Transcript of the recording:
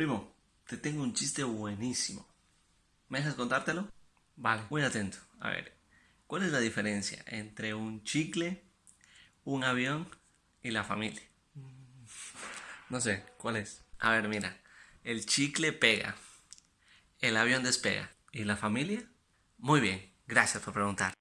Primo, te tengo un chiste buenísimo. ¿Me dejas contártelo? Vale. Muy atento. A ver, ¿cuál es la diferencia entre un chicle, un avión y la familia? No sé, ¿cuál es? A ver, mira, el chicle pega, el avión despega. ¿Y la familia? Muy bien, gracias por preguntar.